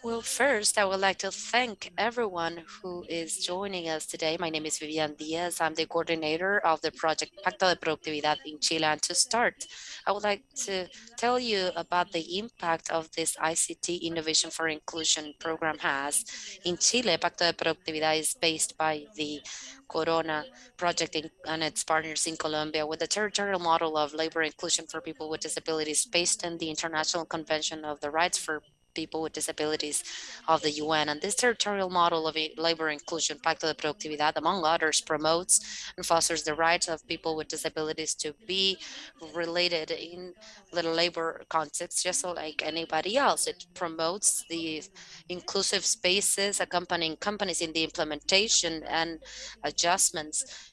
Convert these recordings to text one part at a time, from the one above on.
Well, first, I would like to thank everyone who is joining us today. My name is Vivian Diaz. I'm the coordinator of the project Pacto de Productividad in Chile. And to start, I would like to tell you about the impact of this ICT Innovation for Inclusion program has. In Chile, Pacto de Productividad is based by the Corona project in, and its partners in Colombia with a territorial model of labor inclusion for people with disabilities based on the International Convention of the Rights for people with disabilities of the UN. And this territorial model of labor inclusion, Pacto de Productividad, among others, promotes and fosters the rights of people with disabilities to be related in the labor context, just like anybody else. It promotes the inclusive spaces accompanying companies in the implementation and adjustments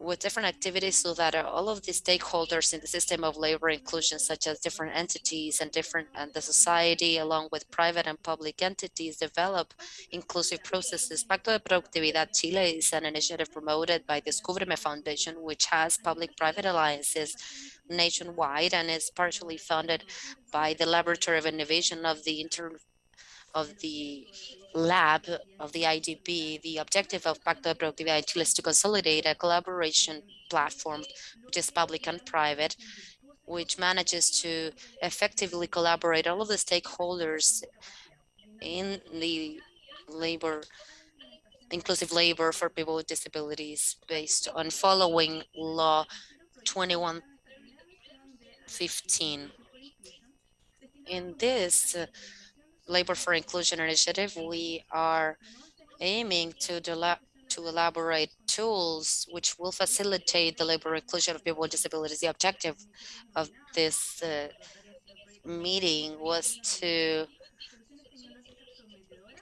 with different activities so that uh, all of the stakeholders in the system of labor inclusion, such as different entities and different and the society, along with private and public entities, develop inclusive processes. Pacto de Productividad Chile is an initiative promoted by the Descúbreme Foundation, which has public-private alliances nationwide and is partially funded by the Laboratory of Innovation of the Inter of the lab of the IDB, the objective of Pacto de Productividad Chile is to consolidate a collaboration platform, which is public and private, which manages to effectively collaborate all of the stakeholders in the labor, inclusive labor for people with disabilities based on following law 2115. In this, uh, Labor for Inclusion initiative, we are aiming to, to elaborate tools which will facilitate the labor inclusion of people with disabilities. The objective of this uh, meeting was to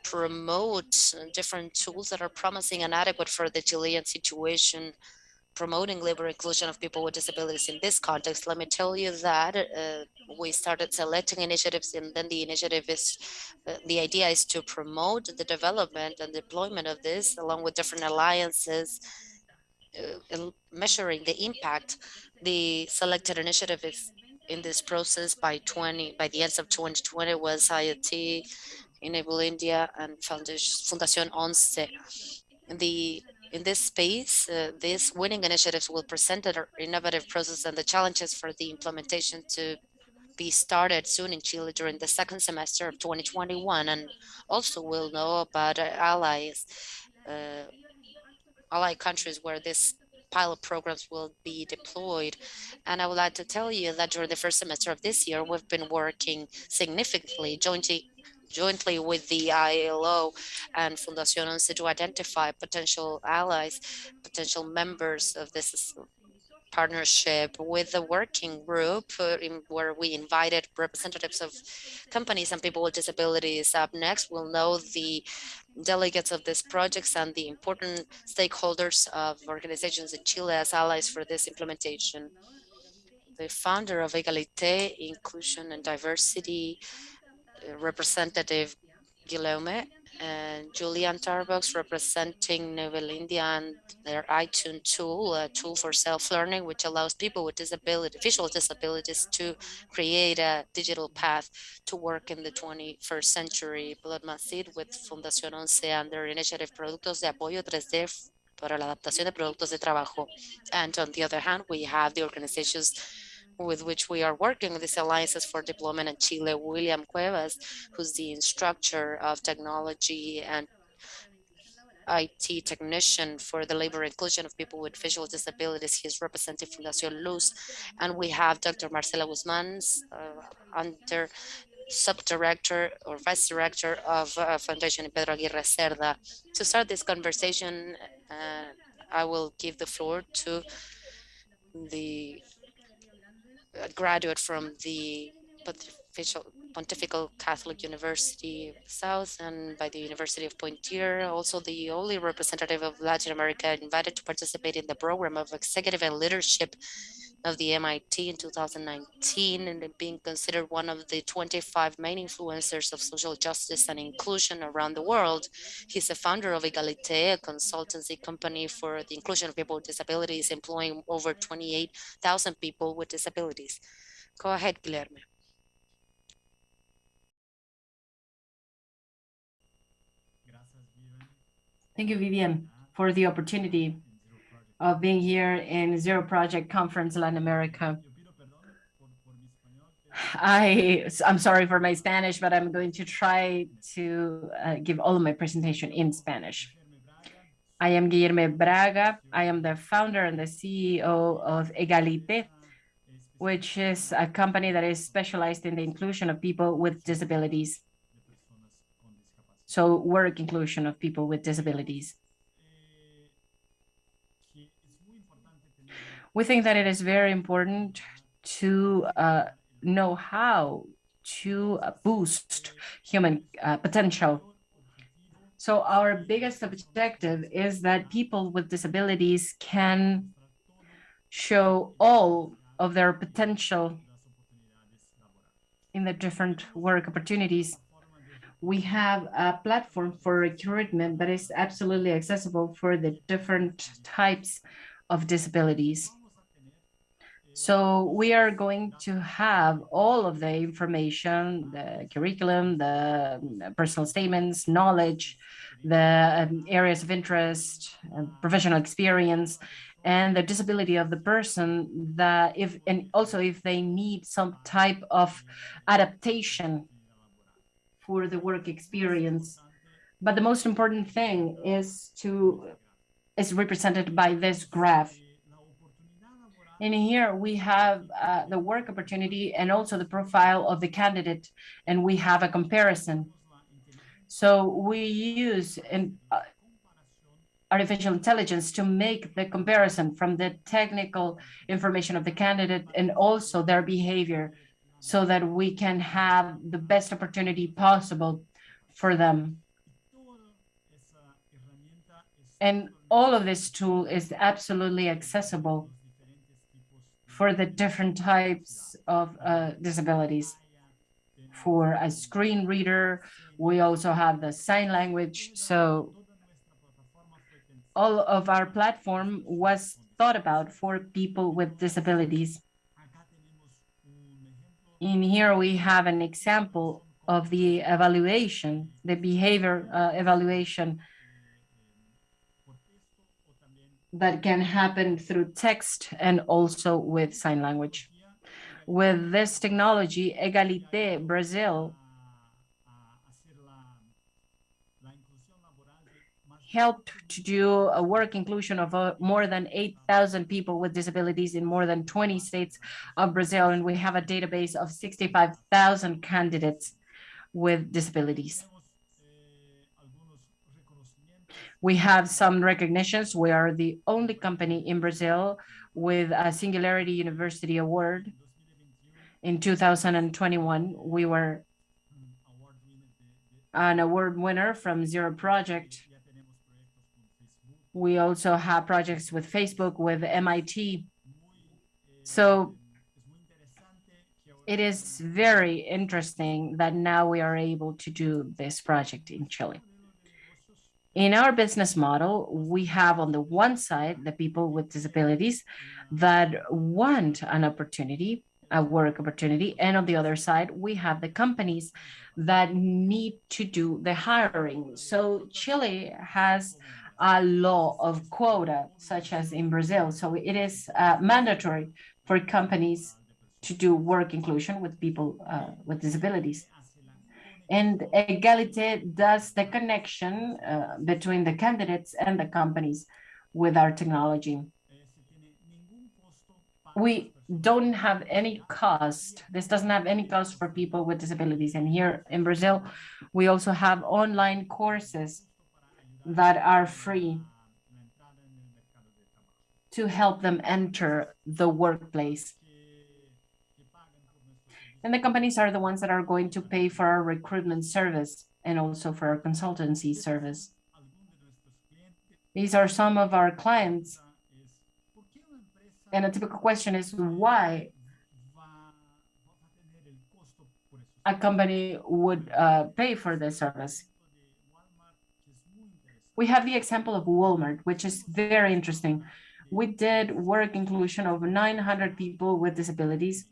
promote different tools that are promising and adequate for the Chilean situation promoting labor inclusion of people with disabilities in this context, let me tell you that uh, we started selecting initiatives and then the initiative is, uh, the idea is to promote the development and deployment of this along with different alliances, uh, measuring the impact. The selected initiative is in this process by 20, by the end of 2020 was IoT, Enable India and Fundación ONCE. The in this space, uh, these winning initiatives will present an innovative process and the challenges for the implementation to be started soon in Chile during the second semester of 2021. And also we'll know about allies, uh, allied countries where this pilot programs will be deployed. And I would like to tell you that during the first semester of this year, we've been working significantly jointly jointly with the ILO and Fundación ONCE to identify potential allies, potential members of this partnership with the working group uh, in, where we invited representatives of companies and people with disabilities. Up next, we'll know the delegates of these projects and the important stakeholders of organizations in Chile as allies for this implementation. The founder of Egalite, Inclusion and Diversity Representative Guilherme and Julian Tarbox representing Enable India and their iTunes tool, a tool for self-learning, which allows people with disability, visual disabilities to create a digital path to work in the 21st century. Blood Macid with Fundación ONCE and their initiative Productos de Apoyo 3D para la adaptación de productos de trabajo. And on the other hand, we have the organizations with which we are working these alliances for deployment in Chile, William Cuevas, who's the instructor of technology and IT technician for the labor inclusion of people with visual disabilities. He's representing Fundación Luz. And we have Dr. Marcela Guzman, uh, under subdirector or vice director of uh, Foundation Pedro Aguirre Cerda. To start this conversation, uh, I will give the floor to the graduate from the Pontifical Catholic University South and by the University of Poitiers, also the only representative of Latin America invited to participate in the program of executive and leadership of the MIT in 2019 and being considered one of the 25 main influencers of social justice and inclusion around the world. He's a founder of Egalite, a consultancy company for the inclusion of people with disabilities, employing over 28,000 people with disabilities. Go ahead, Guilherme. Thank you, Vivian, for the opportunity of being here in Zero Project Conference Latin America. I, I'm sorry for my Spanish, but I'm going to try to uh, give all of my presentation in Spanish. I am Guilherme Braga. I am the founder and the CEO of Egalite, which is a company that is specialized in the inclusion of people with disabilities. So work inclusion of people with disabilities. We think that it is very important to uh, know how to boost human uh, potential. So our biggest objective is that people with disabilities can show all of their potential in the different work opportunities. We have a platform for recruitment that is absolutely accessible for the different types of disabilities. So we are going to have all of the information, the curriculum, the personal statements, knowledge, the um, areas of interest, uh, professional experience, and the disability of the person that if, and also if they need some type of adaptation for the work experience. But the most important thing is to, is represented by this graph In here we have uh, the work opportunity and also the profile of the candidate, and we have a comparison. So we use in, uh, artificial intelligence to make the comparison from the technical information of the candidate and also their behavior so that we can have the best opportunity possible for them. And all of this tool is absolutely accessible for the different types of uh, disabilities. For a screen reader, we also have the sign language. So all of our platform was thought about for people with disabilities. In here, we have an example of the evaluation, the behavior uh, evaluation that can happen through text and also with sign language. With this technology, Egalite Brazil helped to do a work inclusion of uh, more than 8,000 people with disabilities in more than 20 states of Brazil, and we have a database of 65,000 candidates with disabilities. We have some recognitions. We are the only company in Brazil with a Singularity University Award. In 2021, we were an award winner from Zero Project. We also have projects with Facebook, with MIT. So it is very interesting that now we are able to do this project in Chile. In our business model, we have on the one side, the people with disabilities that want an opportunity, a work opportunity. And on the other side, we have the companies that need to do the hiring. So Chile has a law of quota, such as in Brazil. So it is uh, mandatory for companies to do work inclusion with people uh, with disabilities. And Egalite does the connection uh, between the candidates and the companies with our technology. We don't have any cost. This doesn't have any cost for people with disabilities. And here in Brazil, we also have online courses that are free to help them enter the workplace. And the companies are the ones that are going to pay for our recruitment service and also for our consultancy service. These are some of our clients. And a typical question is why a company would uh, pay for this service. We have the example of Walmart, which is very interesting. We did work inclusion of 900 people with disabilities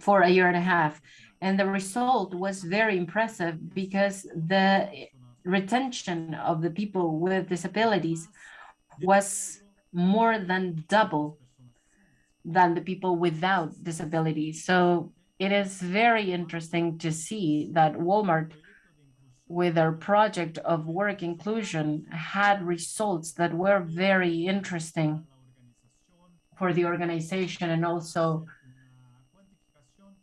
for a year and a half. And the result was very impressive because the retention of the people with disabilities was more than double than the people without disabilities. So it is very interesting to see that Walmart with our project of work inclusion had results that were very interesting for the organization and also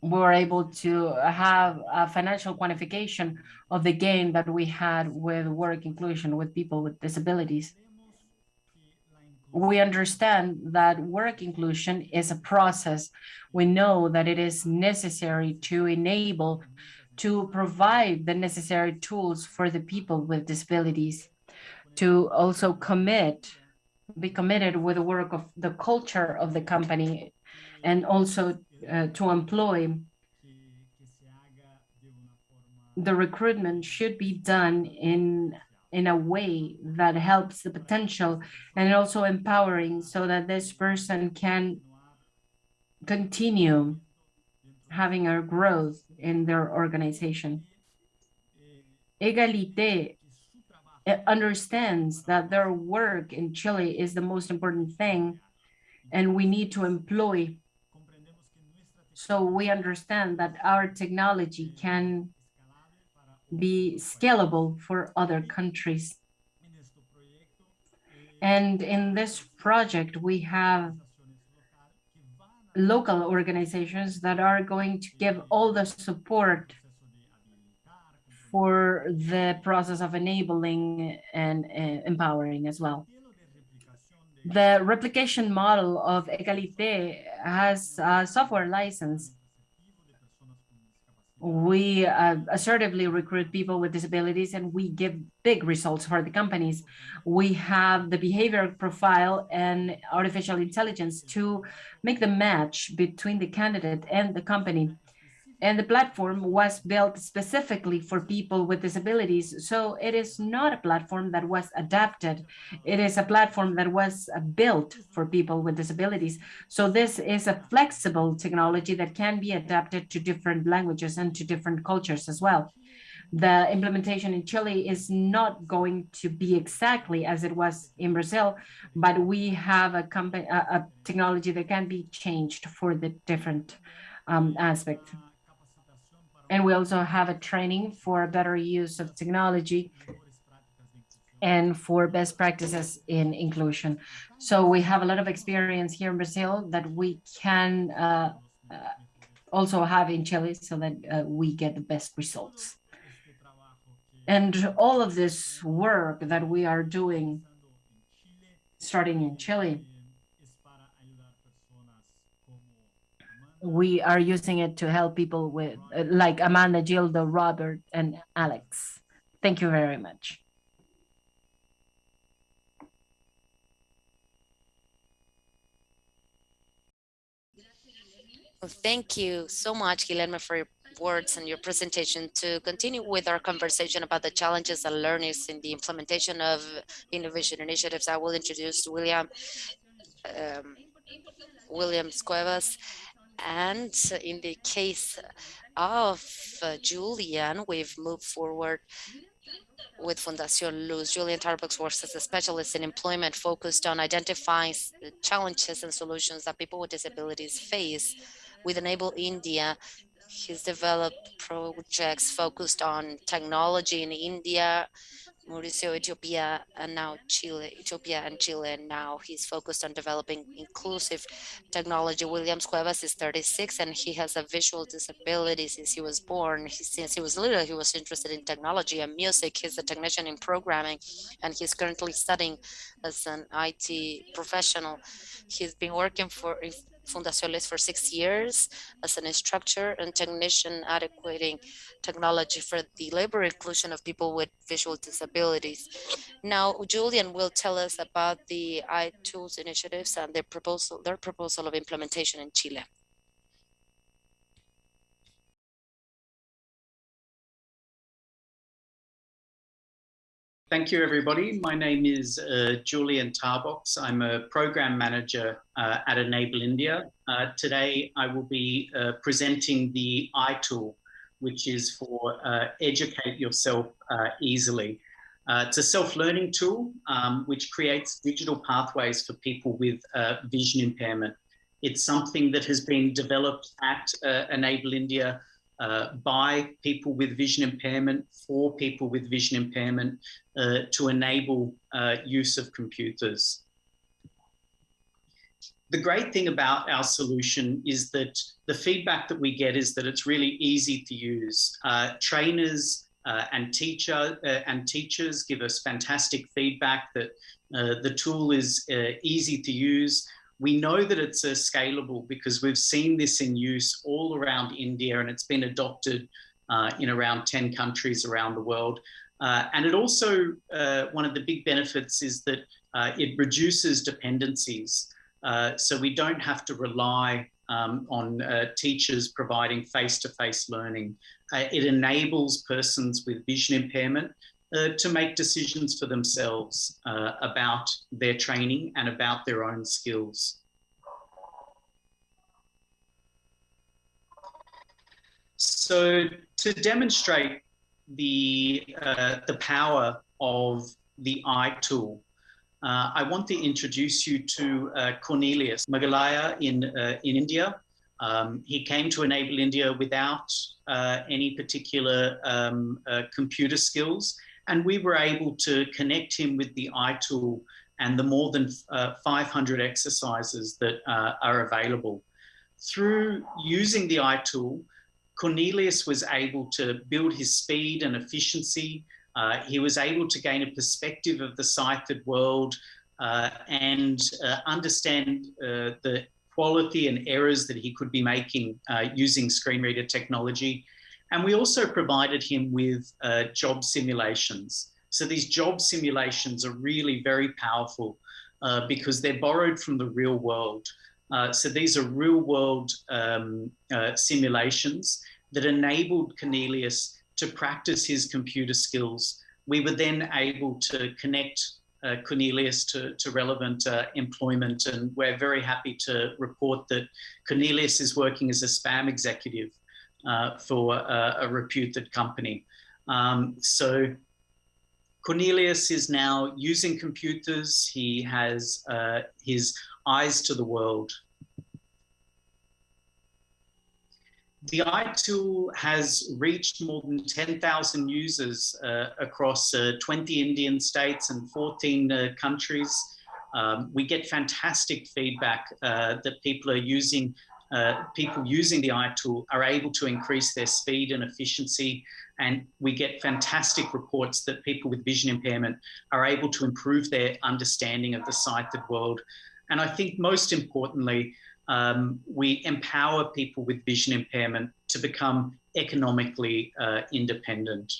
were able to have a financial quantification of the gain that we had with work inclusion with people with disabilities. We understand that work inclusion is a process. We know that it is necessary to enable, to provide the necessary tools for the people with disabilities, to also commit, be committed with the work of the culture of the company, and also uh, to employ the recruitment should be done in in a way that helps the potential and also empowering so that this person can continue having a growth in their organization. Egalite understands that their work in Chile is the most important thing and we need to employ so we understand that our technology can be scalable for other countries. And in this project, we have local organizations that are going to give all the support for the process of enabling and uh, empowering as well. The replication model of Egalite has a software license. We uh, assertively recruit people with disabilities and we give big results for the companies. We have the behavior profile and artificial intelligence to make the match between the candidate and the company and the platform was built specifically for people with disabilities. So it is not a platform that was adapted. It is a platform that was uh, built for people with disabilities. So this is a flexible technology that can be adapted to different languages and to different cultures as well. The implementation in Chile is not going to be exactly as it was in Brazil, but we have a, company, a, a technology that can be changed for the different um, aspects. And we also have a training for better use of technology and for best practices in inclusion. So we have a lot of experience here in Brazil that we can uh, uh, also have in Chile so that uh, we get the best results. And all of this work that we are doing starting in Chile we are using it to help people with uh, like Amanda, Gildo, Robert, and Alex. Thank you very much. Thank you so much, Guilherme, for your words and your presentation to continue with our conversation about the challenges and learnings in the implementation of innovation initiatives. I will introduce William um, Williams Cuevas and in the case of uh, Julian, we've moved forward with Fundación Luz. Julian Tarbox works as a specialist in employment focused on identifying challenges and solutions that people with disabilities face. With Enable India, he's developed projects focused on technology in India, Mauricio, Ethiopia, and now Chile, Ethiopia and Chile. And now he's focused on developing inclusive technology. Williams Cuevas is 36 and he has a visual disability since he was born. He, since he was little, he was interested in technology and music. He's a technician in programming and he's currently studying as an IT professional. He's been working for Fundación Luz for six years as an instructor and technician adequating technology for the labor inclusion of people with visual disabilities. Now, Julian will tell us about the iTools initiatives and their proposal, their proposal of implementation in Chile. Thank you, everybody. My name is uh, Julian Tarbox. I'm a program manager uh, at Enable India. Uh, today, I will be uh, presenting the iTool which is for uh, educate yourself uh, easily. It's a self-learning tool um, which creates digital pathways for people with vision impairment. It's something that has been developed at Enable India uh, by people with vision impairment for people with vision impairment uh, to enable uh, use of computers. The great thing about our solution is that the feedback that we get is that it's really easy to use. Uh, trainers uh, and teacher uh, and teachers give us fantastic feedback that the tool is easy to use we know that it's uh, scalable because we've seen this in use all around India and it's been adopted uh, in around 10 countries around the world. Uh, and it also, uh, one of the big benefits is that uh, it reduces dependencies. Uh, so we don't have to rely um, on teachers providing face-to-face -face learning. it enables persons with vision impairment uh, to make decisions for themselves uh, about their training and about their own skills. So to demonstrate the, uh, the power of the iTool, uh, I want to introduce you to uh, Cornelius Magalaya in, uh, in India. Um, he came to Enable India without any particular um, computer skills and we were able to connect him with the iTool and the more than uh, 500 exercises that uh, are available. Through using the iTool, Cornelius was able to build his speed and efficiency. Uh, he was able to gain a perspective of the sighted world uh, and uh, understand uh, the quality and errors that he could be making using screen reader technology and we also provided him with uh, job simulations. So these job simulations are really very powerful uh, because they're borrowed from the real world. Uh, so these are real world um, uh, simulations that enabled Cornelius to practice his computer skills. We were then able to connect uh, Cornelius to, to relevant uh, employment. And we're very happy to report that Cornelius is working as a spam executive uh, for a, a, reputed company. Um, so Cornelius is now using computers. He has uh, his eyes to the world. The iTool has reached more than 10,000 users uh, across uh, 20 Indian states and 14 uh, countries. Um, we get fantastic feedback uh, that people are using uh, people using the iTool are able to increase their speed and efficiency. And we get fantastic reports that people with vision impairment are able to improve their understanding of the sighted world. And I think most importantly, um, we empower people with vision impairment to become economically uh, independent.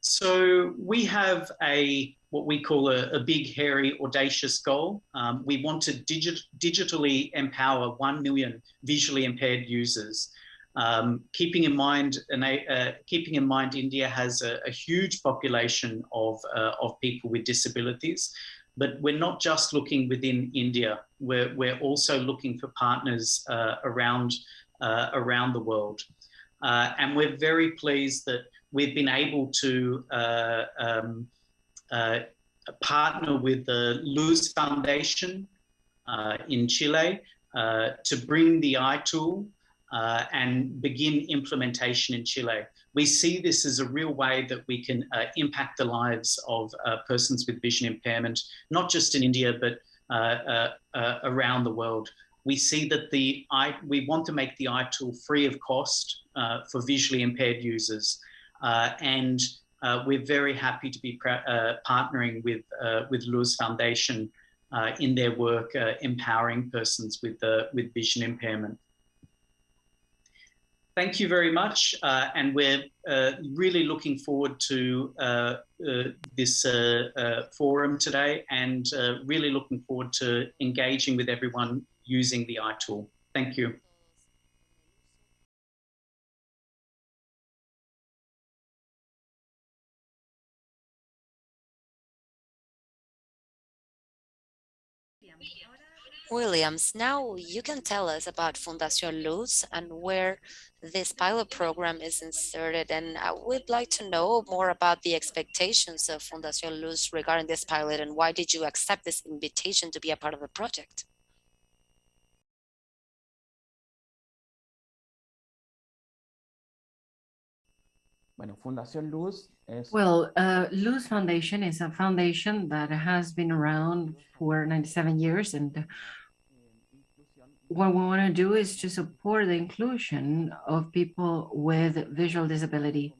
So we have a what we call a, a big, hairy, audacious goal. Um, we want to digi digitally empower 1 million visually impaired users. Um, keeping in mind, uh, keeping in mind, India has a, a huge population of uh, of people with disabilities, but we're not just looking within India. We're we're also looking for partners uh, around uh, around the world, uh, and we're very pleased that we've been able to uh, um, uh, partner with the Luz Foundation uh, in Chile uh, to bring the iTool uh, and begin implementation in Chile. We see this as a real way that we can uh, impact the lives of uh, persons with vision impairment, not just in India, but around the world. We see that the I, we want to make the iTool free of cost for visually impaired users. and uh, we're very happy to be uh, partnering with, uh, with Luz Foundation uh, in their work uh, empowering persons with, with vision impairment. Thank you very much, and we're really looking forward to this forum today and really looking forward to engaging with everyone using the iTool. Thank you. Williams, now you can tell us about Fundación Luz and where this pilot program is inserted. And I would like to know more about the expectations of Fundación Luz regarding this pilot and why did you accept this invitation to be a part of the project? Bueno, Fundación Luz Well, uh, Luz Foundation is a foundation that has been around for 97 years and what we want to do is to support the inclusion of people with visual disability.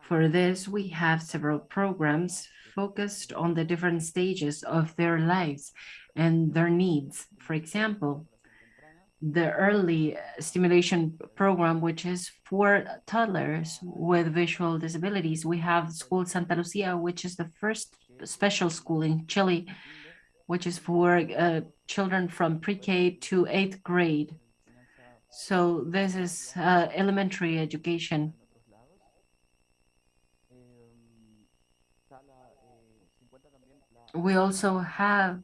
For this, we have several programs focused on the different stages of their lives and their needs. For example, the early stimulation program, which is for toddlers with visual disabilities. We have School Santa Lucia, which is the first special school in Chile, which is for uh, children from pre-K to eighth grade. So this is uh, elementary education. We also have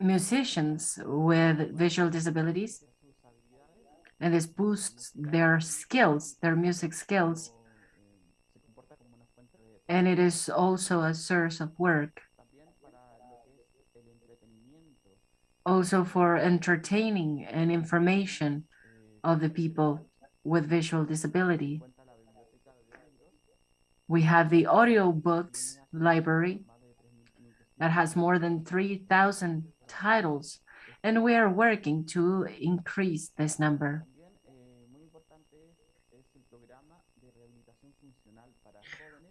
musicians with visual disabilities and this boosts their skills, their music skills. And it is also a source of work. Also for entertaining and information of the people with visual disability. We have the audio books library that has more than 3,000 titles, and we are working to increase this number.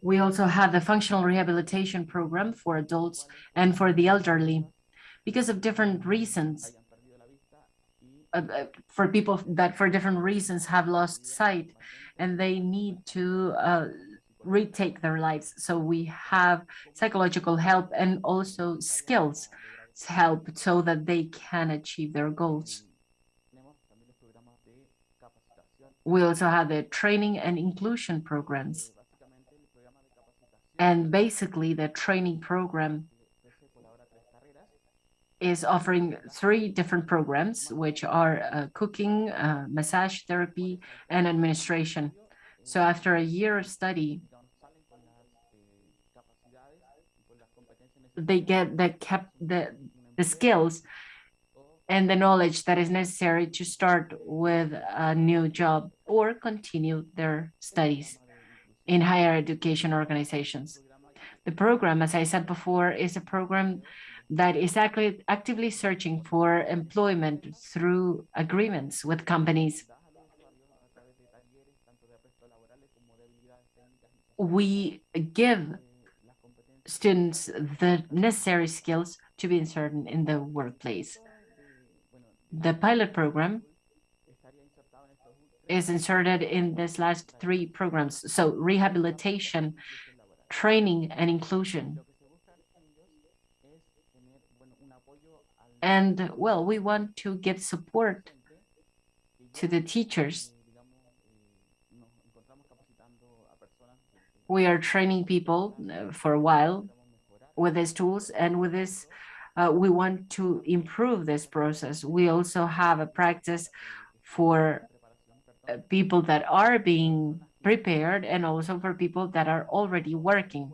We also have the functional rehabilitation program for adults and for the elderly because of different reasons. Uh, uh, for people that for different reasons have lost sight and they need to uh, retake their lives. So we have psychological help and also skills help so that they can achieve their goals. We also have the training and inclusion programs. And basically the training program is offering three different programs, which are uh, cooking, uh, massage therapy, and administration. So after a year of study, they get the cap the the skills and the knowledge that is necessary to start with a new job or continue their studies in higher education organizations. The program, as I said before, is a program that is actively, actively searching for employment through agreements with companies. We give students the necessary skills to be inserted in the workplace. The pilot program is inserted in this last three programs. So rehabilitation, training and inclusion. And well, we want to give support to the teachers. We are training people uh, for a while with these tools and with this, uh, we want to improve this process. We also have a practice for uh, people that are being prepared and also for people that are already working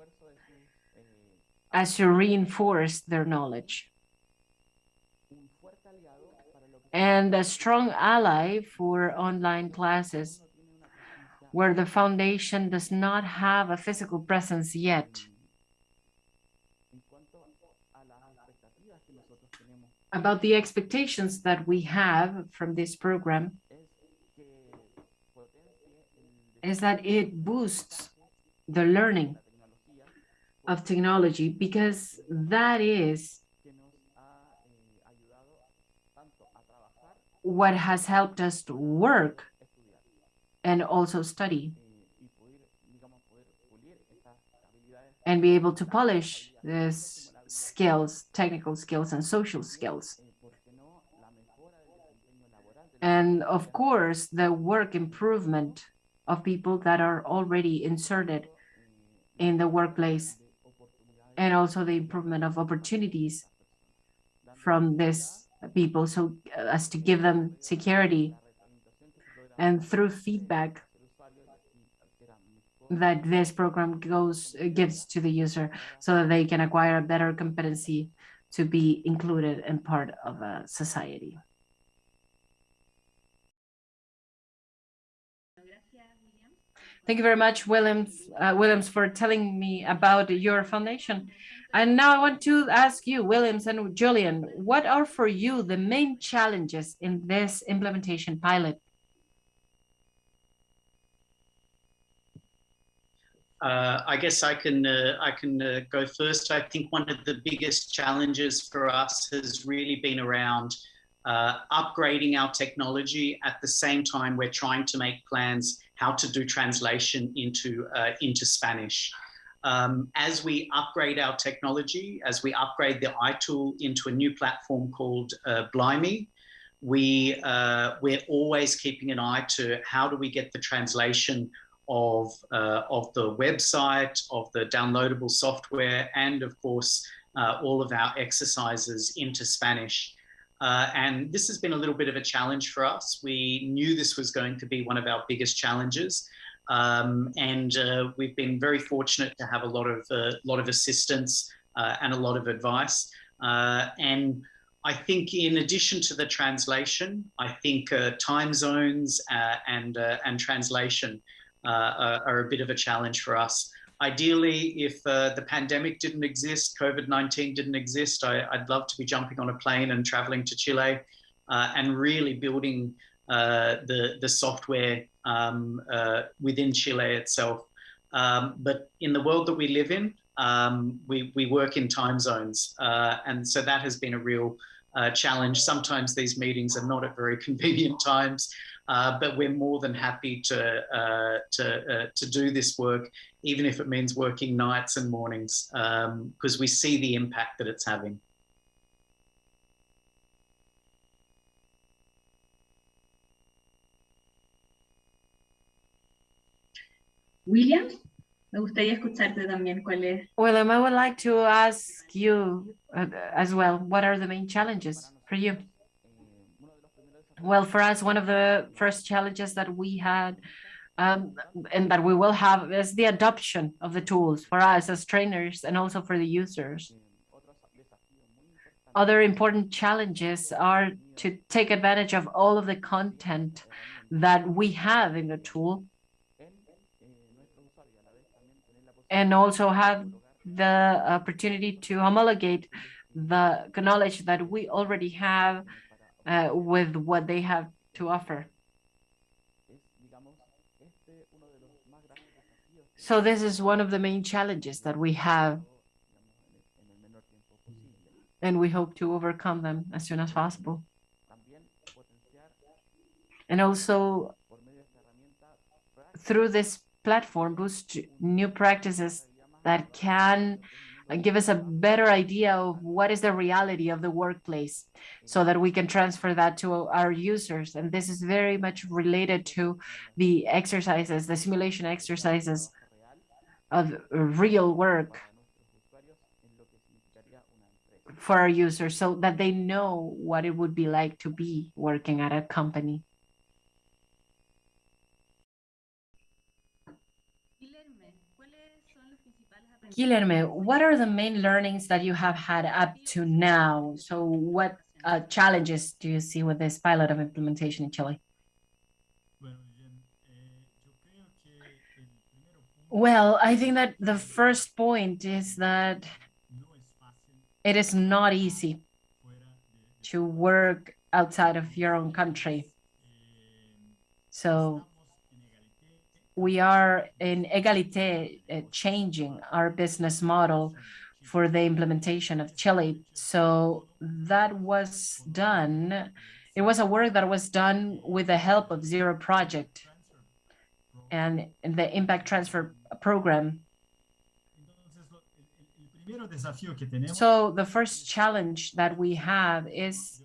as to reinforce their knowledge. And a strong ally for online classes where the foundation does not have a physical presence yet. About the expectations that we have from this program is that it boosts the learning of technology because that is what has helped us to work and also study. And be able to polish these skills, technical skills and social skills. And of course, the work improvement of people that are already inserted in the workplace. And also the improvement of opportunities from these people. So uh, as to give them security and through feedback that this program goes uh, gives to the user so that they can acquire a better competency to be included and part of a society. Thank you very much, Williams, uh, Williams, for telling me about your foundation. And now I want to ask you, Williams and Julian, what are for you the main challenges in this implementation pilot? Uh, I guess I can uh, I can uh, go first. I think one of the biggest challenges for us has really been around uh, upgrading our technology. At the same time, we're trying to make plans how to do translation into uh, into Spanish. Um, as we upgrade our technology, as we upgrade the iTool into a new platform called uh, Blimey, we we're always keeping an eye to how do we get the translation of, uh, of the website, of the downloadable software, and of course, uh, all of our exercises into Spanish. Uh, and this has been a little bit of a challenge for us. We knew this was going to be one of our biggest challenges. Um, and uh, we've been very fortunate to have a lot of, uh, lot of assistance uh, and a lot of advice. and I think in addition to the translation, I think time zones and, and translation uh, are, a bit of a challenge for us. Ideally, if uh, the pandemic didn't exist, COVID-19 didn't exist, I, would love to be jumping on a plane and traveling to Chile uh, and really building the, the software um, within Chile itself. Um, but in the world that we live in, um, we, we work in time zones. Uh, and so that has been a real uh, challenge. Sometimes these meetings are not at very convenient times. Uh, but we're more than happy to uh, to uh, to do this work, even if it means working nights and mornings, because um, we see the impact that it's having. William, me gustaría escucharte también cuál es. William, I would like to ask you uh, as well, what are the main challenges for you? Well, for us, one of the first challenges that we had um, and that we will have is the adoption of the tools for us as trainers and also for the users. Other important challenges are to take advantage of all of the content that we have in the tool and also have the opportunity to homologate the knowledge that we already have uh, with what they have to offer. So this is one of the main challenges that we have, and we hope to overcome them as soon as possible. And also, through this platform, boost new practices that can give us a better idea of what is the reality of the workplace so that we can transfer that to our users. And this is very much related to the exercises, the simulation exercises of real work for our users so that they know what it would be like to be working at a company. Guilherme, what are the main learnings that you have had up to now? So what uh, challenges do you see with this pilot of implementation in Chile? Well, I think that the first point is that it is not easy to work outside of your own country. So we are in Egalite uh, changing our business model for the implementation of Chile. So that was done. It was a work that was done with the help of Zero Project and the Impact Transfer Program. So the first challenge that we have is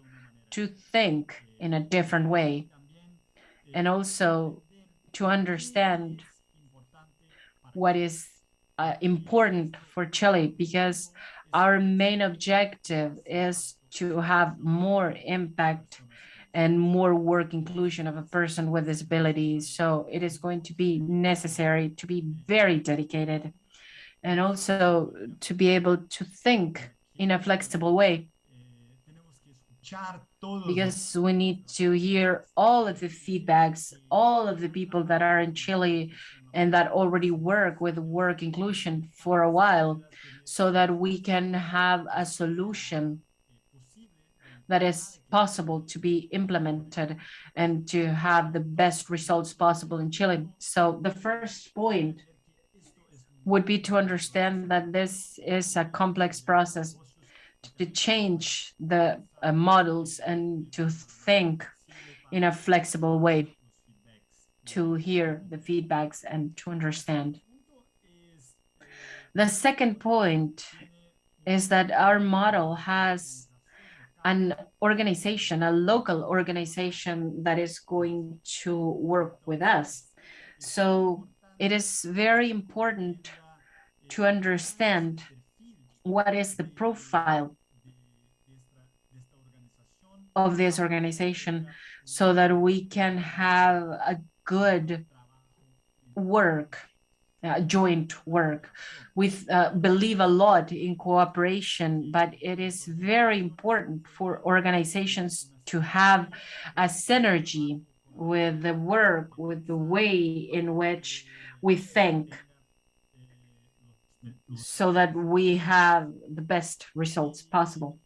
to think in a different way and also to understand what is uh, important for Chile because our main objective is to have more impact and more work inclusion of a person with disabilities. So it is going to be necessary to be very dedicated and also to be able to think in a flexible way because we need to hear all of the feedbacks, all of the people that are in Chile and that already work with work inclusion for a while so that we can have a solution that is possible to be implemented and to have the best results possible in Chile. So the first point would be to understand that this is a complex process to change the uh, models and to think in a flexible way to hear the feedbacks and to understand. The second point is that our model has an organization, a local organization that is going to work with us. So it is very important to understand what is the profile of this organization so that we can have a good work uh, joint work. We uh, believe a lot in cooperation, but it is very important for organizations to have a synergy with the work, with the way in which we think so that we have the best results possible.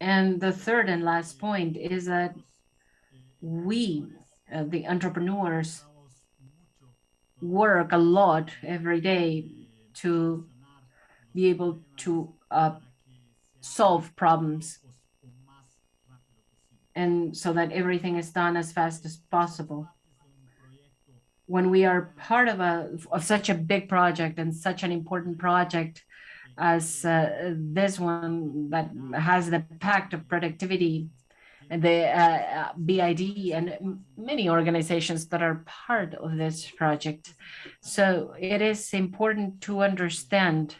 And the third and last point is that we, uh, the entrepreneurs, work a lot every day to be able to uh, solve problems and so that everything is done as fast as possible. When we are part of a of such a big project and such an important project as uh, this one that has the pact of productivity and the uh, BID and many organizations that are part of this project. So it is important to understand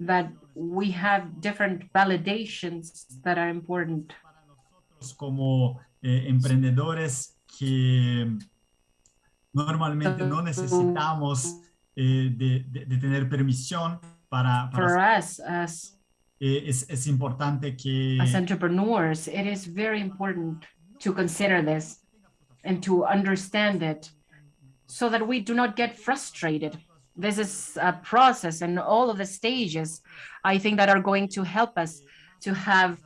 that we have different validations that are important. Como eh, emprendedores que normalmente no necesitamos eh, de, de, de, tener permisión para, para For us as Eh, es, es importante que... As entrepreneurs, it is very important to consider this and to understand it so that we do not get frustrated. This is a process and all of the stages, I think that are going to help us to have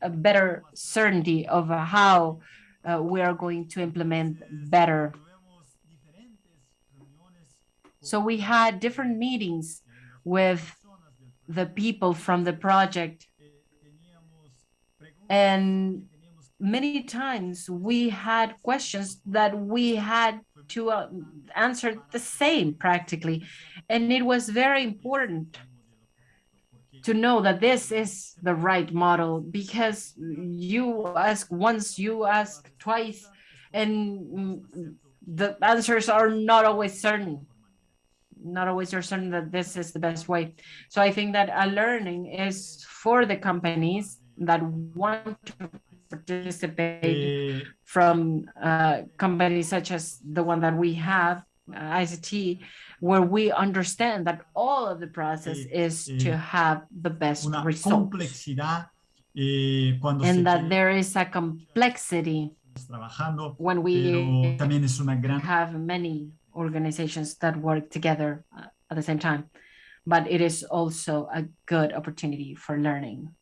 a better certainty of how uh, we are going to implement better. So we had different meetings with the people from the project. And many times we had questions that we had to uh, answer the same practically. And it was very important to know that this is the right model because you ask once, you ask twice, and the answers are not always certain not always are certain that this is the best way. So I think that a learning is for the companies that want to participate from uh, companies such as the one that we have, uh, ICT, where we understand that all of the process is to have the best results. and that there is a complexity when we have many organizations that work together uh, at the same time. But it is also a good opportunity for learning.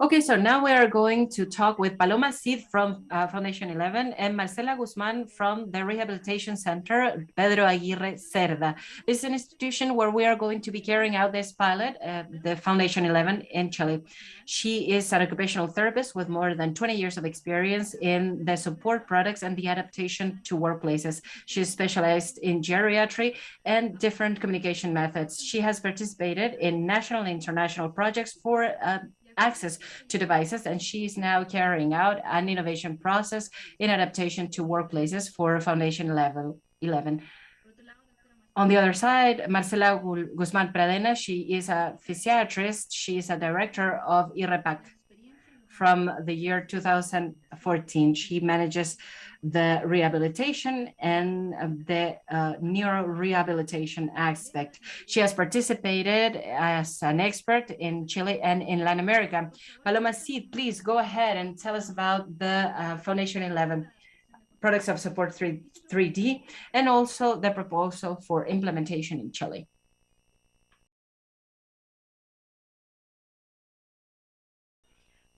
Okay, so now we are going to talk with Paloma Cid from uh, Foundation 11 and Marcela Guzman from the Rehabilitation Center, Pedro Aguirre Cerda. This is an institution where we are going to be carrying out this pilot, uh, the Foundation 11 in Chile. She is an occupational therapist with more than 20 years of experience in the support products and the adaptation to workplaces. She is specialized in geriatry and different communication methods. She has participated in national and international projects for uh, access to devices, and she's now carrying out an innovation process in adaptation to workplaces for Foundation Level 11. On the other side, Marcela Guzman Pradena, she is a physiatrist. She is a director of INRPAC from the year 2014. She manages the rehabilitation and the uh, neurorehabilitation aspect. She has participated as an expert in Chile and in Latin America. Paloma Cid, please go ahead and tell us about the uh, Foundation 11 products of support 3, 3D and also the proposal for implementation in Chile.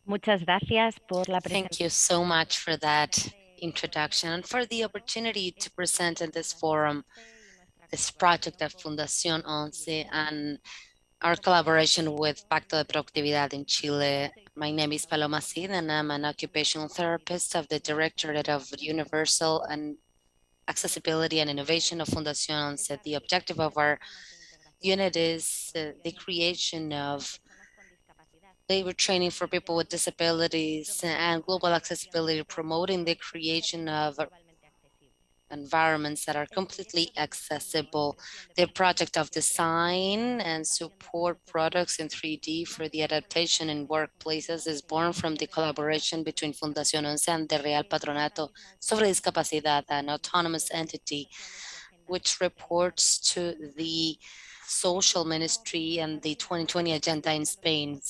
Muchas gracias por la Thank you so much for that introduction and for the opportunity to present in this forum this project of Fundación Once and our collaboration with Pacto de Productividad in Chile. My name is Paloma Cid and I'm an occupational therapist of the Directorate of Universal and Accessibility and Innovation of Fundación Once. The objective of our unit is uh, the creation of labor training for people with disabilities and global accessibility, promoting the creation of environments that are completely accessible. The project of design and support products in 3D for the adaptation in workplaces is born from the collaboration between Fundación Once and the Real Patronato sobre Discapacidad, an autonomous entity which reports to the social ministry and the 2020 agenda in Spain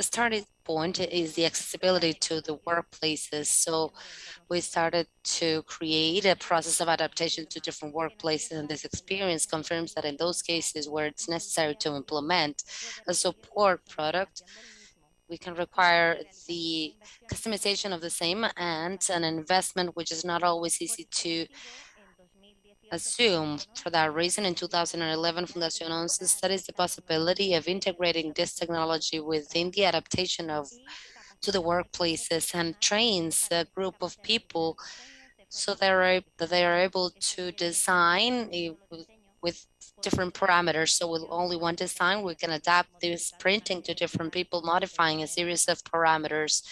the starting point is the accessibility to the workplaces. So we started to create a process of adaptation to different workplaces. And this experience confirms that in those cases where it's necessary to implement a support product, we can require the customization of the same and an investment which is not always easy to assume. For that reason, in 2011, Fundación Once studies the possibility of integrating this technology within the adaptation of to the workplaces and trains a group of people so they're that they are able to design with different parameters. So with only one design, we can adapt this printing to different people, modifying a series of parameters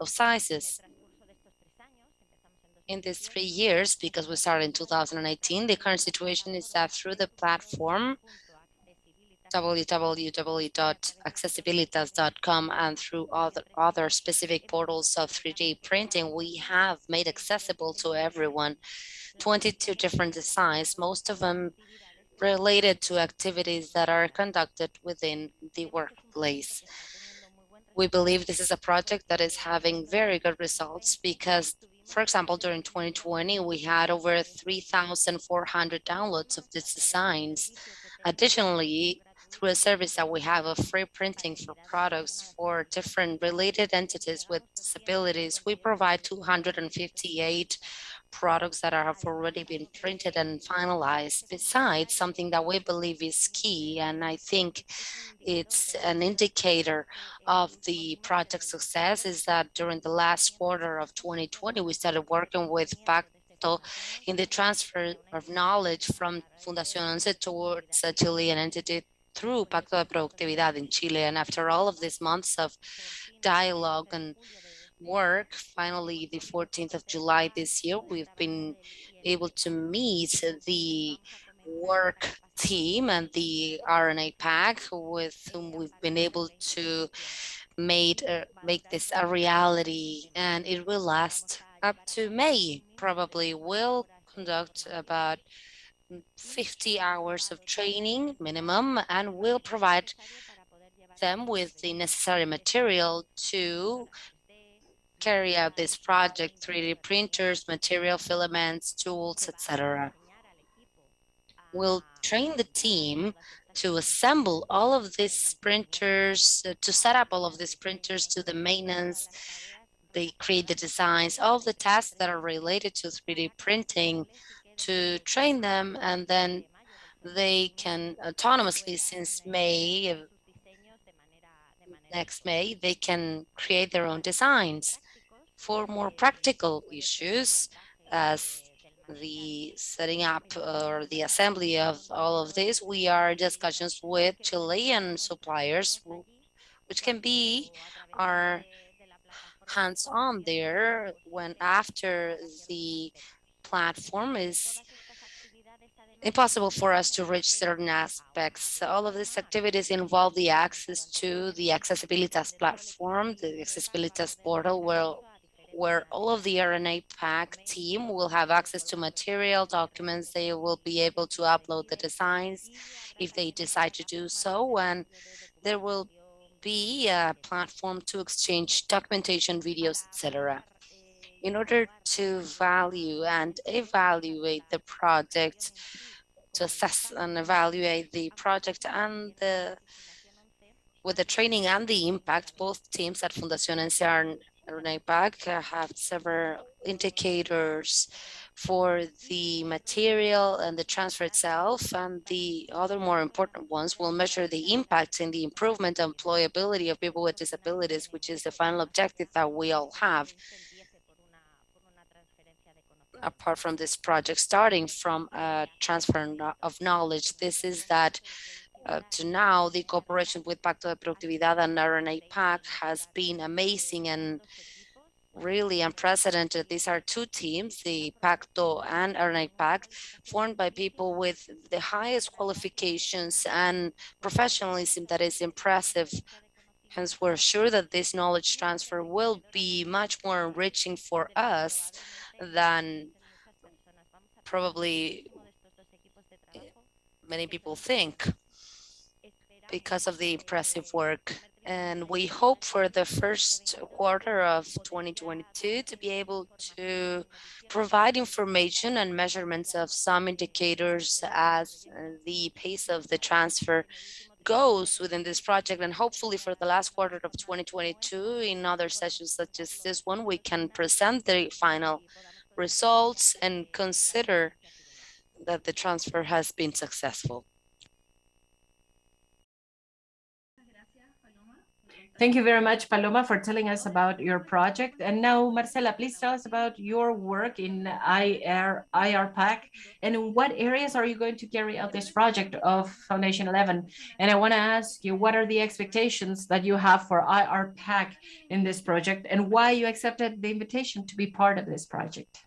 of sizes in these three years, because we started in 2018, the current situation is that through the platform, www.accessibilitas.com and through other, other specific portals of 3D printing, we have made accessible to everyone 22 different designs, most of them related to activities that are conducted within the workplace. We believe this is a project that is having very good results because for example, during 2020, we had over 3,400 downloads of these designs. Additionally, through a service that we have of free printing for products for different related entities with disabilities, we provide 258 products that have already been printed and finalized. Besides, something that we believe is key, and I think it's an indicator of the project success, is that during the last quarter of 2020, we started working with Pacto in the transfer of knowledge from Fundación Once towards a Chilean entity through Pacto de Productividad in Chile. And after all of these months of dialogue and work, finally, the 14th of July this year, we've been able to meet the work team and the INRPAC with whom we've been able to made uh, make this a reality and it will last up to May. Probably will conduct about 50 hours of training minimum and will provide them with the necessary material to carry out this project, 3D printers, material filaments, tools, etc. We'll train the team to assemble all of these printers, uh, to set up all of these printers to the maintenance, they create the designs, all the tasks that are related to 3D printing to train them and then they can autonomously since May, next May, they can create their own designs for more practical issues as the setting up or the assembly of all of this, we are discussions with Chilean suppliers, which can be our hands-on there when after the platform is impossible for us to reach certain aspects. All of these activities involve the access to the Accessibilitas platform, the Accessibilitas portal, where, where all of the RNA PAC team will have access to material documents. They will be able to upload the designs if they decide to do so. And there will be a platform to exchange documentation, videos, etc. In order to value and evaluate the project, to assess and evaluate the project and the with the training and the impact, both teams at Fundación Once and INRPAC have several indicators for the material and the transfer itself. And the other more important ones will measure the impact in the improvement and employability of people with disabilities, which is the final objective that we all have apart from this project, starting from a transfer of knowledge. This is that uh, to now, the cooperation with Pacto de Productividad and INRPAC has been amazing and really unprecedented. These are two teams, the Pacto and INRPAC, formed by people with the highest qualifications and professionalism that is impressive. Hence, we're sure that this knowledge transfer will be much more enriching for us than probably many people think because of the impressive work. And we hope for the first quarter of 2022 to be able to provide information and measurements of some indicators as the pace of the transfer goes within this project. And hopefully for the last quarter of 2022, in other sessions such as this one, we can present the final results and consider that the transfer has been successful. Thank you very much, Paloma, for telling us about your project. And now, Marcela, please tell us about your work in IR, INRPAC and in what areas are you going to carry out this project of Foundation 11? And I want to ask you, what are the expectations that you have for INRPAC in this project and why you accepted the invitation to be part of this project?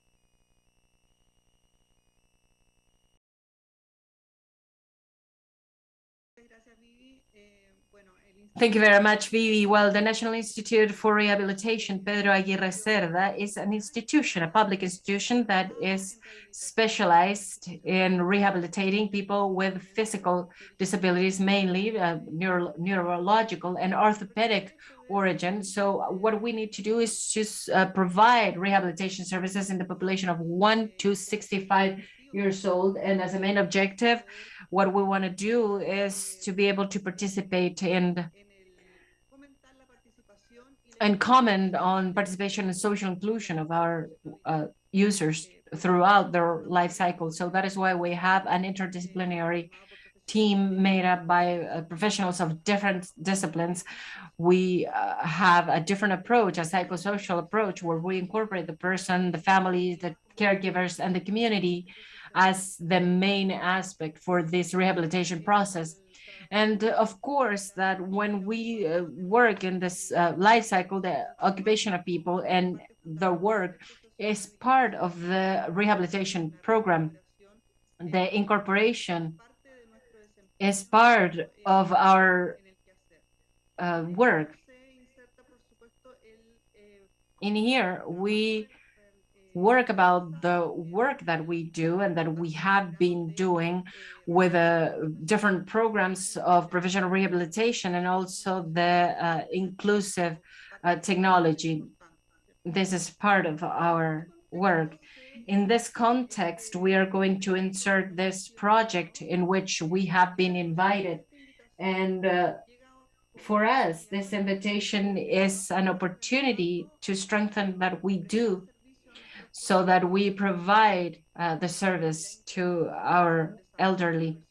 Thank you very much, Vivi. Well, the National Institute for Rehabilitation, Pedro Aguirre Cerda, is an institution, a public institution that is specialized in rehabilitating people with physical disabilities, mainly uh, neuro neurological and orthopedic origin. So what we need to do is just uh, provide rehabilitation services in the population of 1 to 65 years old. And as a main objective, what we want to do is to be able to participate in and comment on participation and social inclusion of our uh, users throughout their life cycle. So that is why we have an interdisciplinary team made up by uh, professionals of different disciplines. We uh, have a different approach, a psychosocial approach, where we incorporate the person, the families, the caregivers, and the community as the main aspect for this rehabilitation process. And uh, of course, that when we uh, work in this uh, life cycle, the occupation of people and the work is part of the rehabilitation program. The incorporation is part of our uh, work. In here, we work about the work that we do and that we have been doing with uh, different programs of professional rehabilitation and also the uh, inclusive uh, technology. This is part of our work. In this context, we are going to insert this project in which we have been invited. And uh, for us, this invitation is an opportunity to strengthen that we do so that we provide uh, the service to our elderly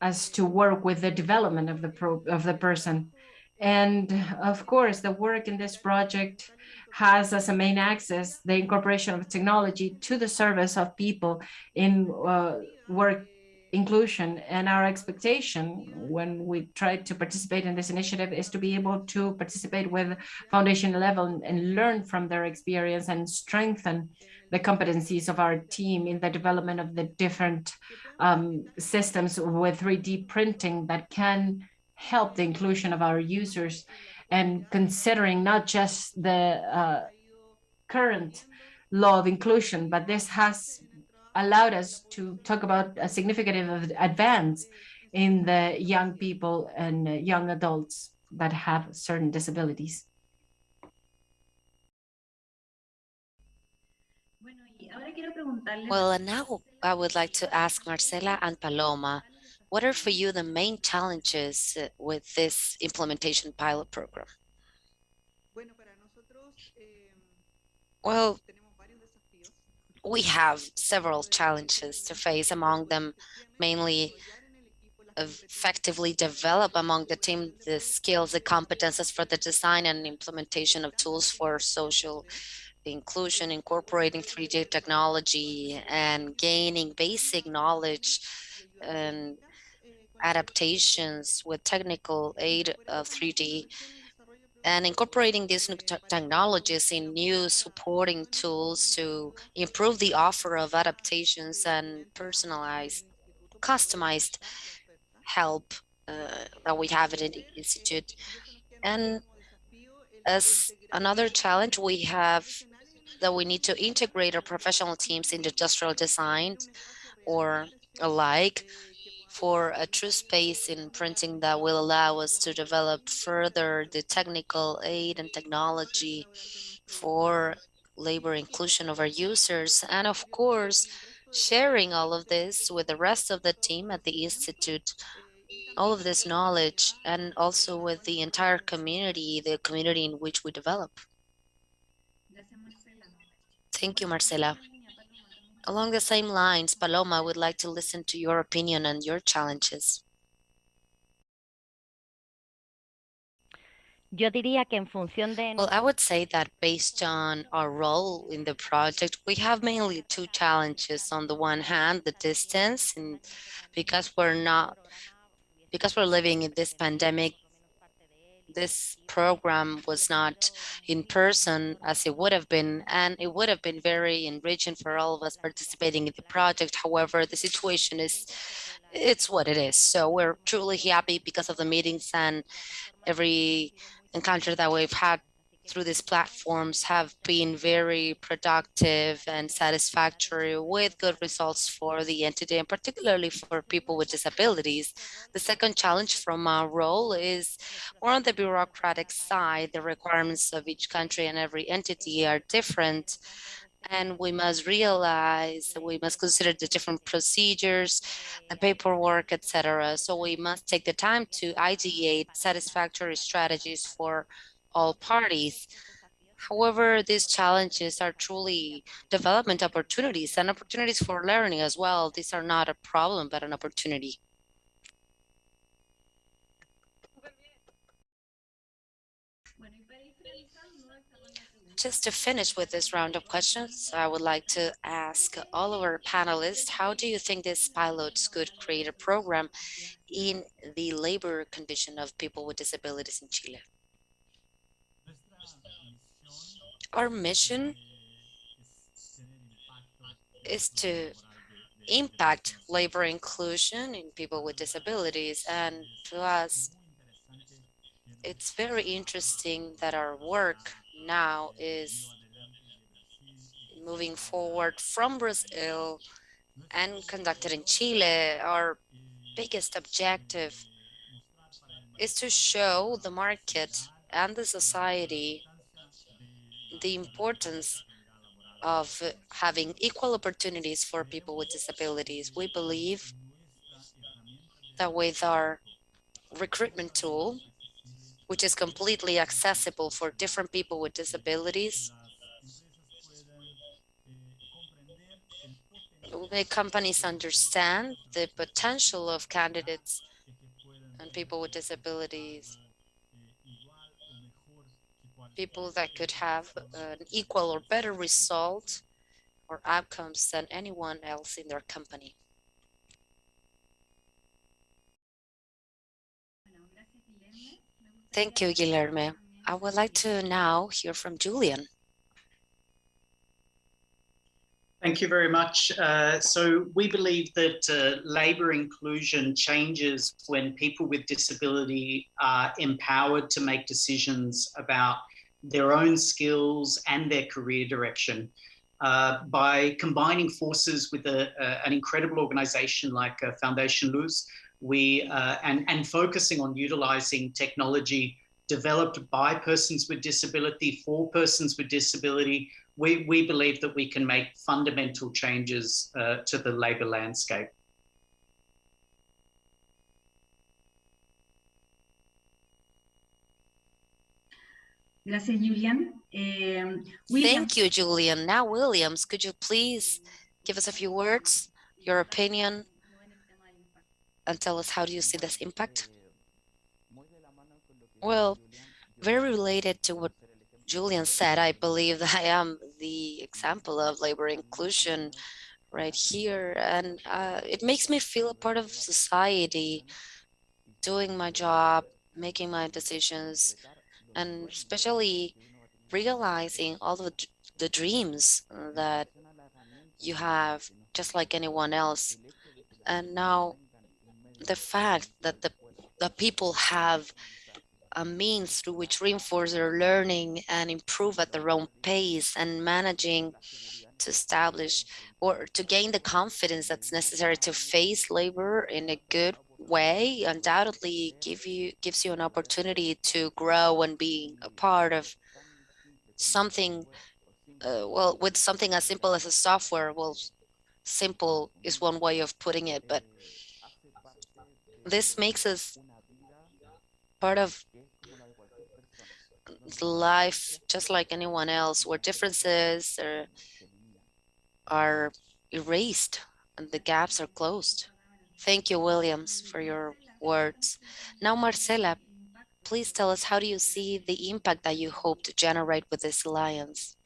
as to work with the development of the of the person. And of course, the work in this project has as a main axis the incorporation of technology to the service of people in uh, work inclusion and our expectation when we try to participate in this initiative is to be able to participate with foundation level and learn from their experience and strengthen the competencies of our team in the development of the different um, systems with 3D printing that can help the inclusion of our users. And considering not just the uh, current law of inclusion, but this has allowed us to talk about a significant advance in the young people and young adults that have certain disabilities. Bueno, y ahora quiero preguntarles Well, and now I would like to ask Marcela and Paloma, what are for you the main challenges with this implementation pilot program? Bueno, para nosotros eh, Well, tenemos varios desafíos. We have several challenges to face, among them mainly effectively develop among the team the skills, the competences for the design and implementation of tools for social inclusion, incorporating 3D technology and gaining basic knowledge and adaptations with technical aid of 3D and incorporating these new technologies in new supporting tools to improve the offer of adaptations and personalized, customized help uh, that we have at the institute. And as another challenge, we have that we need to integrate our professional teams in industrial design or alike for a true space in printing that will allow us to develop further the technical aid and technology for labor inclusion of our users. And of course, sharing all of this with the rest of the team at the Institute, all of this knowledge, and also with the entire community, the community in which we develop. Thank you, Marcela. Along the same lines, Paloma, would like to listen to your opinion and your challenges. Yo diría que en función de Well, I would say that based on our role in the project, we have mainly two challenges. On the one hand, the distance, and because we're not, because we're living in this pandemic, this program was not in person as it would have been, and it would have been very enriching for all of us participating in the project. However, the situation is, it's what it is. So we're truly happy because of the meetings and every encounter that we've had through these platforms have been very productive and satisfactory with good results for the entity and particularly for people with disabilities. The second challenge from our role is more on the bureaucratic side. The requirements of each country and every entity are different. And we must realize that we must consider the different procedures, the paperwork, etc. So we must take the time to ideate satisfactory strategies for all parties. However, these challenges are truly development opportunities and opportunities for learning as well. These are not a problem, but an opportunity. Just to finish with this round of questions, I would like to ask all of our panelists, how do you think these pilots could create a program in the labor condition of people with disabilities in Chile? Our mission is to impact labor inclusion in people with disabilities. And to us, it's very interesting that our work now is moving forward from Brazil and conducted in Chile. Our biggest objective is to show the market and the society the importance of having equal opportunities for people with disabilities. We believe that with our recruitment tool, which is completely accessible for different people with disabilities, make companies understand the potential of candidates and people with disabilities, people that could have an equal or better result or outcomes than anyone else in their company. bueno, gracias, Guilherme. Me gustaría Thank you, Guilherme. I would like to now hear from Julian. Thank you very much. Uh, so we believe that uh, labour inclusion changes when people with disability are empowered to make decisions about their own skills and their career direction. Uh, by combining forces with a, a, an incredible organisation like uh, Foundation Luz, we uh, and and focusing on utilising technology developed by persons with disability for persons with disability we, we believe that we can make fundamental changes uh, to the labour landscape. Gracias, Julian. Eh, Thank you, Julian. Now, Williams, could you please give us a few words, your opinion, and tell us how do you see this impact? Well, very related to what Julian said, I believe that I am the example of labor inclusion right here. And uh, it makes me feel a part of society, doing my job, making my decisions, and especially realizing all of the, the dreams that you have, just like anyone else. And now the fact that the, the people have a means through which reinforce their learning and improve at their own pace and managing to establish or to gain the confidence that's necessary to face labor in a good way undoubtedly give you gives you an opportunity to grow and be a part of something uh, well with something as simple as a software well simple is one way of putting it but this makes us part of life just like anyone else where differences are, are erased and the gaps are closed. Thank you, Williams, for your words. Now, Marcela, please tell us how do you see the impact that you hope to generate with this alliance?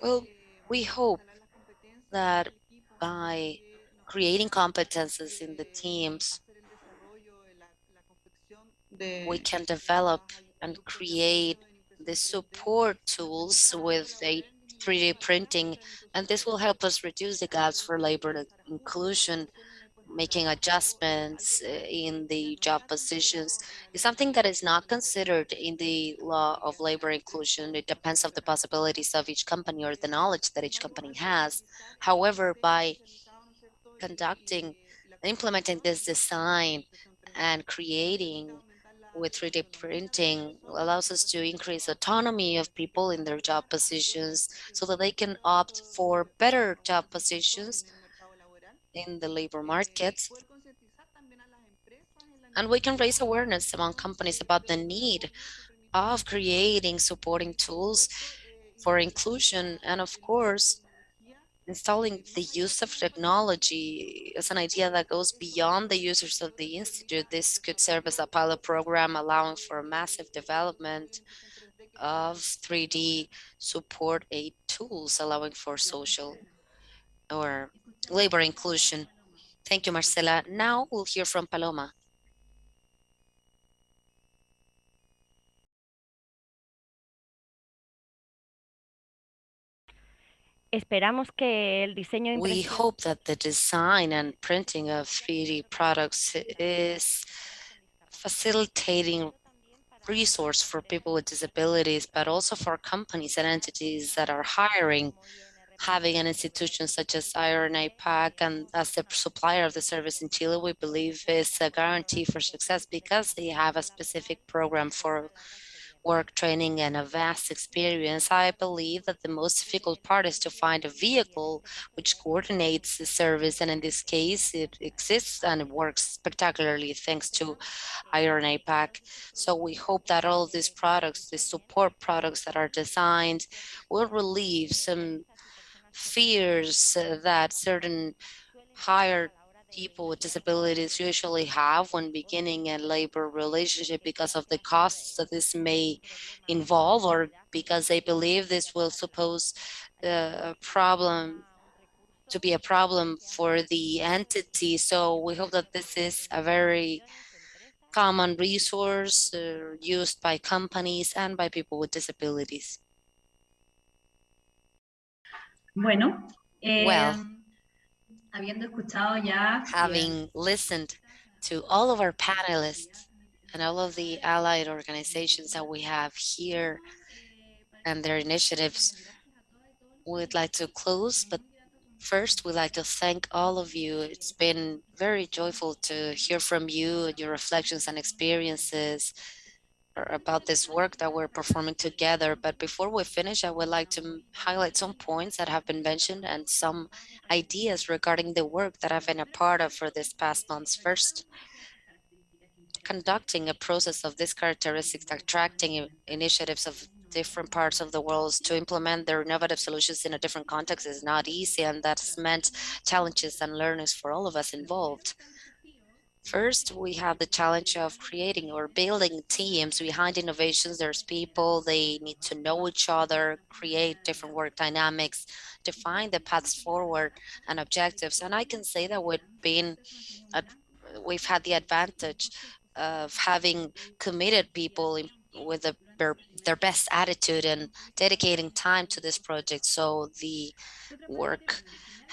Well, we hope that by creating competences in the teams, we can develop and create the support tools with a 3D printing, and this will help us reduce the gaps for labor inclusion, making adjustments uh, in the job positions is something that is not considered in the law of labor inclusion. It depends on the possibilities of each company or the knowledge that each company has. However, by conducting, implementing this design and creating with 3D printing allows us to increase autonomy of people in their job positions so that they can opt for better job positions in the labor market. And we can raise awareness among companies about the need of creating supporting tools for inclusion. And of course, installing the use of technology is an idea that goes beyond the users of the Institute. This could serve as a pilot program allowing for massive development of 3D support aid tools, allowing for social or labor inclusion. Thank you, Marcela. Now we'll hear from Paloma. Esperamos que el diseño We hope that the design and printing of 3D products is facilitating resource for people with disabilities, but also for companies and entities that are hiring, having an institution such as INRPAC and as the supplier of the service in Chile, we believe is a guarantee for success because they have a specific program for work training and a vast experience, I believe that the most difficult part is to find a vehicle which coordinates the service. And in this case, it exists and it works spectacularly thanks to INRPAC. So we hope that all of these products, the support products that are designed will relieve some fears that certain higher people with disabilities usually have when beginning a labor relationship because of the costs that this may involve or because they believe this will suppose a problem to be a problem for the entity. So we hope that this is a very common resource uh, used by companies and by people with disabilities. Bueno, eh, Well. Habiendo escuchado ya having listened to all of our panelists and all of the allied organizations that we have here and their initiatives, we'd like to close, but first we'd like to thank all of you. It's been very joyful to hear from you, your reflections and experiences about this work that we're performing together. But before we finish, I would like to highlight some points that have been mentioned and some ideas regarding the work that I've been a part of for this past months. First, conducting a process of these characteristics, attracting initiatives of different parts of the world to implement their innovative solutions in a different context is not easy, and that's meant challenges and learnings for all of us involved. First, we have the challenge of creating or building teams behind innovations. There's people, they need to know each other, create different work dynamics, define the paths forward and objectives. And I can say that we've been, we've had the advantage of having committed people in, with the, their, their best attitude and dedicating time to this project. So the work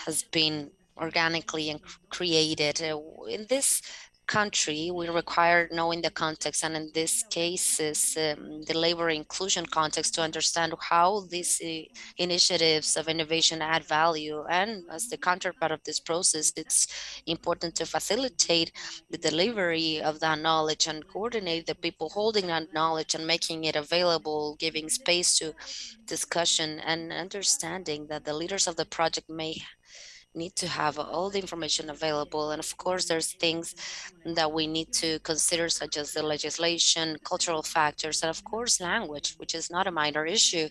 has been organically and created. Uh, In this country, we require knowing the context, and in this case is um, the labor inclusion context to understand how these uh, initiatives of innovation add value. And as the counterpart of this process, it's important to facilitate the delivery of that knowledge and coordinate the people holding that knowledge and making it available, giving space to discussion and understanding that the leaders of the project may need to have all the information available. And of course, there's things that we need to consider, such as the legislation, cultural factors, and of course, language, which is not a minor issue.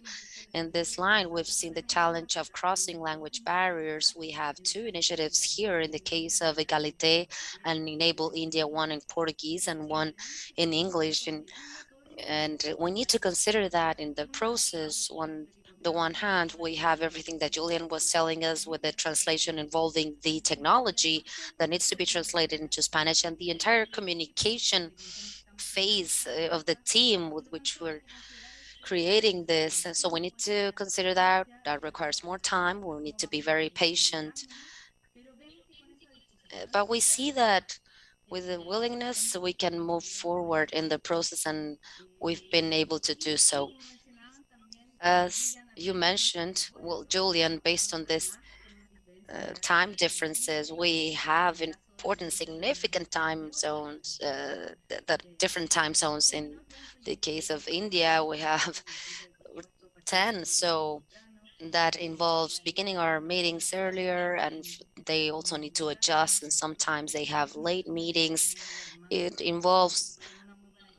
In this line, we've seen the challenge of crossing language barriers. We have two initiatives here in the case of Egalite and Enable India, one in Portuguese and one in English. And, and we need to consider that in the process. On the one hand, we have everything that Julian was telling us with the translation involving the technology that needs to be translated into Spanish and the entire communication phase uh, of the team with which we're creating this. And so we need to consider that. That requires more time. We need to be very patient. Uh, But we see that with the willingness, we can move forward in the process and we've been able to do so. As you mentioned, well, Julian, based on this uh, time differences, we have important significant time zones, uh, th- that different time zones. In the case of India, we have 10. So that involves beginning our meetings earlier and they also need to adjust and sometimes they have late meetings. It involves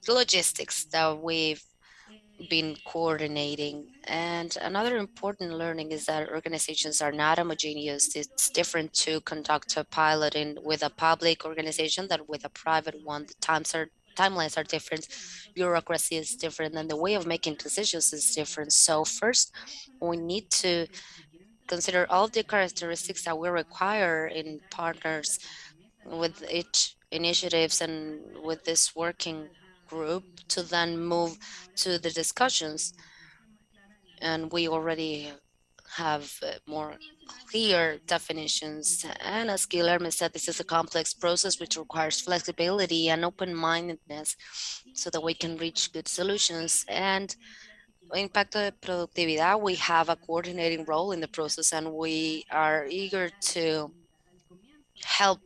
logistics that we've been coordinating. And another important learning is that organizations are not homogeneous. It's different to conduct a pilot in with a public organization than with a private one. The times are timelines are different, bureaucracy is different, and the way of making decisions is different. So first, we need to consider all the characteristics that we require in partners with each initiatives and with this working group to then move to the discussions. And we already have uh, more clear definitions. And as Guillermo said, this is a complex process which requires flexibility and open-mindedness so that we can reach good solutions. And In Pacto de Productividad, we have a coordinating role in the process and we are eager to help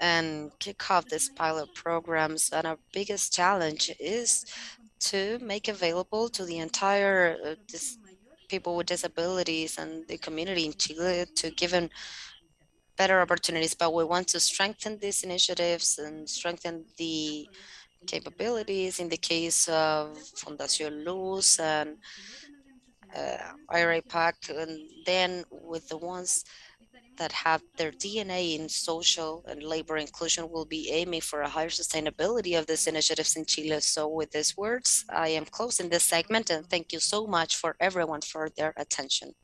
and kick off this pilot programs. And our biggest challenge is to make available to the entire uh, people with disabilities and the community in Chile to give them better opportunities. But we want to strengthen these initiatives and strengthen the capabilities in the case of Fundación Luz and uh, INRPAC, and then with the ones that have their DNA in social and labor inclusion will be aiming for a higher sustainability of these initiatives in Chile. So with these words, I am closing this segment and thank you so much for everyone for their attention.